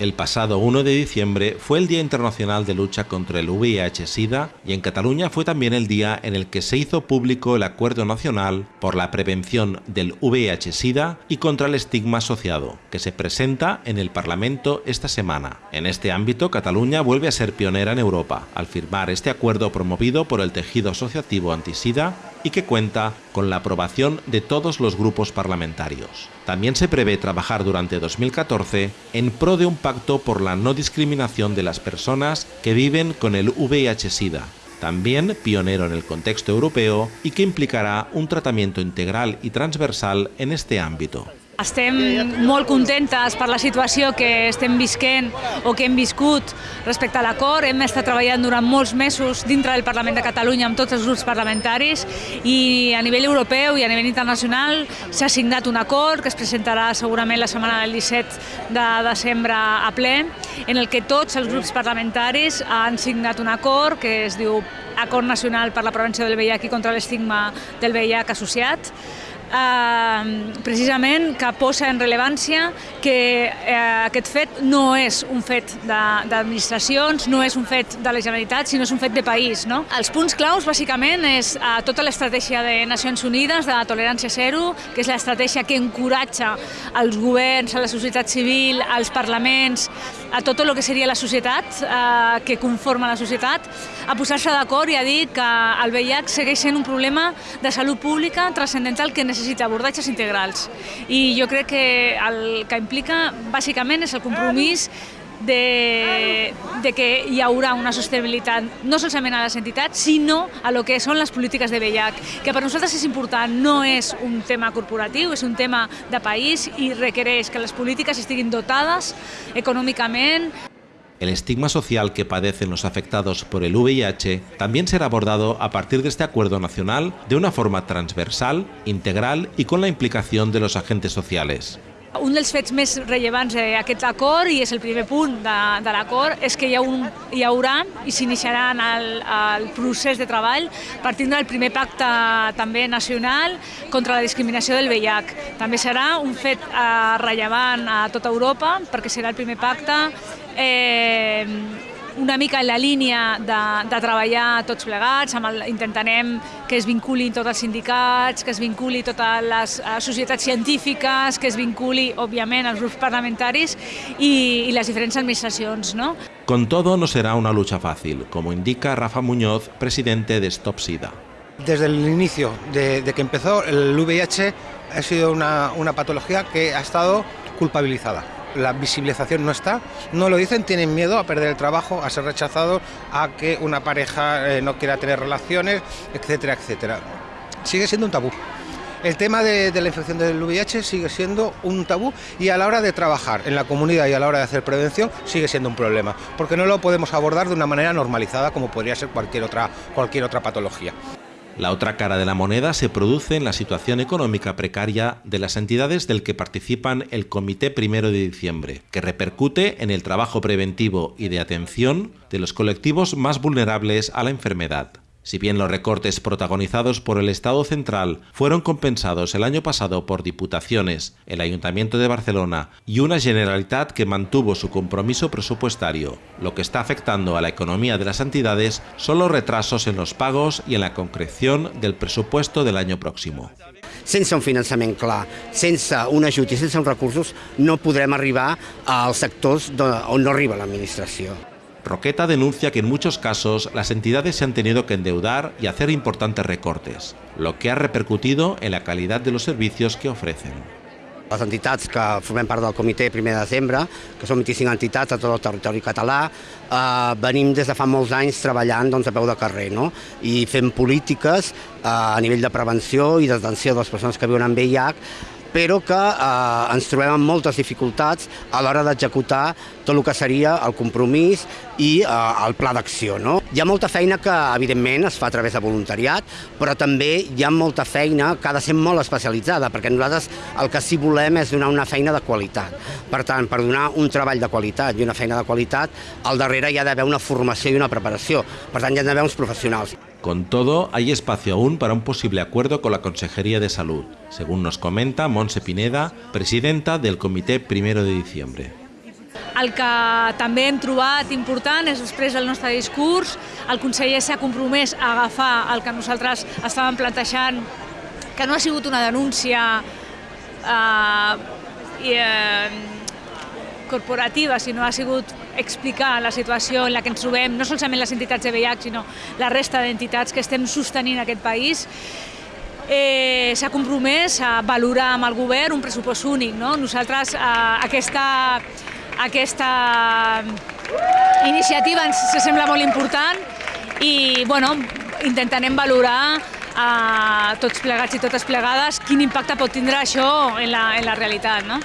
El pasado 1 de diciembre fue el Día Internacional de Lucha contra el VIH-Sida y en Cataluña fue también el día en el que se hizo público el Acuerdo Nacional por la Prevención del VIH-Sida y contra el estigma asociado, que se presenta en el Parlamento esta semana. En este ámbito, Cataluña vuelve a ser pionera en Europa, al firmar este acuerdo promovido por el tejido asociativo antisida y que cuenta con la aprobación de todos los grupos parlamentarios. También se prevé trabajar durante 2014 en pro de un pacto por la no discriminación de las personas que viven con el VIH-Sida, también pionero en el contexto europeo y que implicará un tratamiento integral y transversal en este ámbito. Estem molt contentes per la situació que estem visquent o que hem viscut respecte a l'acord. Hem estat treballant durant molts mesos dintre del Parlament de Catalunya amb tots els grups parlamentaris i a nivell europeu i a nivell internacional s'ha signat un acord que es presentarà segurament la setmana del 17 de desembre a ple en el que tots els grups parlamentaris han signat un acord que es diu Acord Nacional per la Prevenció del VIH i contra l'estigma del VIH associat eh, precisament que posa en rellevància que eh, aquest fet no és un fet d'administracions, no és un fet de la Generalitat, sinó és un fet de país. No? Els punts claus, bàsicament, és eh, tota l'estratègia de Nacions Unides de tolerància zero, que és l'estratègia que encoratja els governs, a la societat civil, als parlaments, a tot el que seria la societat, eh, que conforma la societat, a posar-se d'acord i a dir que el VIH segueix sent un problema de salut pública transcendental que necessita necessita abordatges integrals. I jo crec que el que implica bàsicament és el compromís de, de que hi haurà una sostenibilitat no solament a les entitats, sinó a lo que són les polítiques de VIH, que per nosaltres és important, no és un tema corporatiu, és un tema de país i requereix que les polítiques estiguin dotades econòmicament, El estigma social que padecen los afectados por el VIH también será abordado a partir de este acuerdo nacional de una forma transversal, integral y con la implicación de los agentes sociales. Un dels fets més rellevants d'aquest acord, i és el primer punt de, de l'acord, és que hi, ha un, hi haurà i s'iniciarà el, el procés de treball partint del primer pacte també nacional contra la discriminació del VIH. També serà un fet eh, rellevant a tota Europa perquè serà el primer pacte eh, una mica en la línia de, de treballar tots plegats, amb el, intentarem que es vinculin tots els sindicats, que es vinculi totes les uh, societats científiques, que es vinculi, òbviament, els grups parlamentaris i, i les diferents administracions. ¿no? Con todo, no será una lucha fácil, como indica Rafa Muñoz, presidente de Stop SIDA. Desde el inicio de, de que empezó, el VIH ha sido una, una patología que ha estado culpabilizada la visibilización no está, no lo dicen, tienen miedo a perder el trabajo, a ser rechazados, a que una pareja eh, no quiera tener relaciones, etcétera, etcétera. Sigue siendo un tabú. El tema de, de, la infección del VIH sigue siendo un tabú y a la hora de trabajar en la comunidad y a la hora de hacer prevención sigue siendo un problema, porque no lo podemos abordar de una manera normalizada como podría ser cualquier otra, cualquier otra patología. La otra cara de la moneda se produce en la situación económica precaria de las entidades del que participan el Comité Primero de Diciembre, que repercute en el trabajo preventivo y de atención de los colectivos más vulnerables a la enfermedad. Si bien los recortes protagonizados por el Estado central fueron compensados el año pasado por diputaciones, el Ayuntamiento de Barcelona y una Generalitat que mantuvo su compromiso presupuestario, lo que está afectando a la economía de las entidades son los retrasos en los pagos y en la concreción del presupuesto del año próximo. sense un finançament clar, sense un ajut i sense recursos, no podrem arribar als sectors on no arriba l'administració. Roqueta denuncia que en muchos casos las entidades se han tenido que endeudar y hacer importantes recortes, lo que ha repercutido en la calidad de los servicios que ofrecen. Les entitats que formem part del comitè primer de desembre, que són 25 entitats a tot el territori català, eh, venim des de fa molts anys treballant doncs, a peu de carrer no? i fent polítiques eh, a nivell de prevenció i d'atenció de les persones que viuen amb VIH però que eh, ens trobem amb moltes dificultats a l'hora d'executar tot el que seria el compromís i eh, el pla d'acció. No? Hi ha molta feina que, evidentment, es fa a través de voluntariat, però també hi ha molta feina que ha de ser molt especialitzada, perquè nosaltres el que sí volem és donar una feina de qualitat. Per tant, per donar un treball de qualitat i una feina de qualitat, al darrere hi ha d'haver una formació i una preparació. Per tant, hi ha d'haver uns professionals. Con todo, hay espacio aún para un posible acuerdo con la Consejería de Salud, según nos comenta Monse Pineda, presidenta del Comité Primero de Diciembre. el que també hem trobat important és després del nostre discurs, el conseller s'ha compromès a agafar el que nosaltres estàvem plantejant, que no ha sigut una denúncia eh, eh, corporativa, sinó ha sigut explicar la situació en la que ens trobem, no solament les entitats de VIH, sinó la resta d'entitats que estem sostenint aquest país, eh, s'ha compromès a valorar amb el govern un pressupost únic. No? Nosaltres eh, aquesta aquesta iniciativa ens sembla molt important i bueno, intentarem valorar a tots plegats i totes plegades quin impacte pot tindre això en la, en la realitat. No?